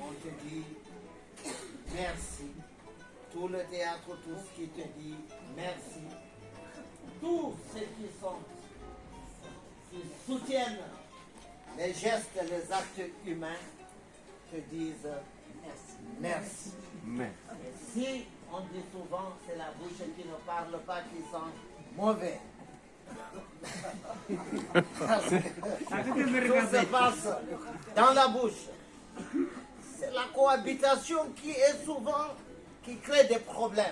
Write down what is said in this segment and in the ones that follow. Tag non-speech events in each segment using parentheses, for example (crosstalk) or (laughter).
On te dit merci. Tout le théâtre, tout ce qui te dit merci. Tous ceux qui sont, qui soutiennent les gestes, les actes humains, te disent merci. Mais. Si on dit souvent c'est la bouche qui ne parle pas qui sent mauvais. (laughs) Tout se passe dans la bouche. C'est la cohabitation qui est souvent qui crée des problèmes.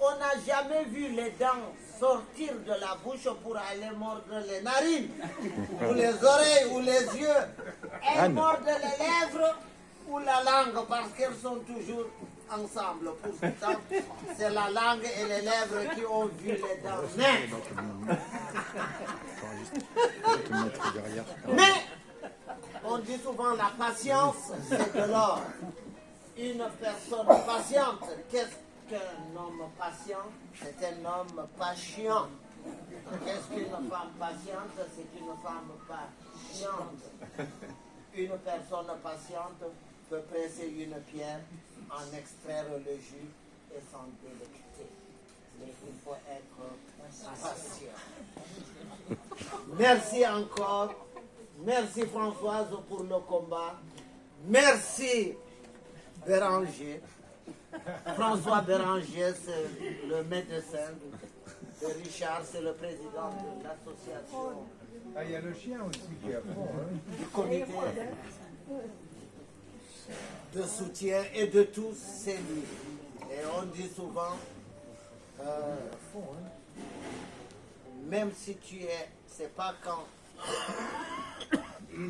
On n'a jamais vu les dents sortir de la bouche pour aller mordre les narines, ou les oreilles, ou les yeux. Elles mordent les lèvres ou la langue parce qu'elles sont toujours ensemble. Pourtant, c'est la langue et les lèvres qui ont vu les dents. Mais on dit souvent la patience, c'est de l'or. Une personne patiente, qu'est-ce qu'un homme patient? C'est un homme patient. Qu'est-ce qu'une femme patiente? C'est une femme patiente. Une personne patiente peut presser une pierre, en extraire le jus et s'en délecter. Mais il faut être patient. Merci encore. Merci Françoise pour le combat. Merci Béranger. François Béranger, c'est le médecin. Et Richard, c'est le président de l'association Ah, il y a le chien aussi qui est à fond. Hein. du comité de soutien et de tous ces livres. Et on dit souvent, euh, même si tu es, c'est pas quand.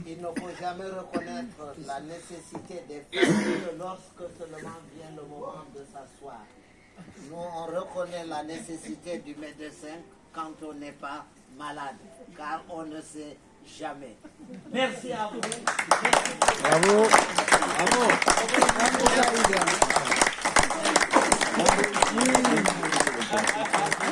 Il ne faut jamais reconnaître la nécessité des que lorsque seulement vient le moment de s'asseoir. Nous, on reconnaît la nécessité du médecin quand on n'est pas malade, car on ne sait jamais. Merci à vous. Bravo. ¡Bravo!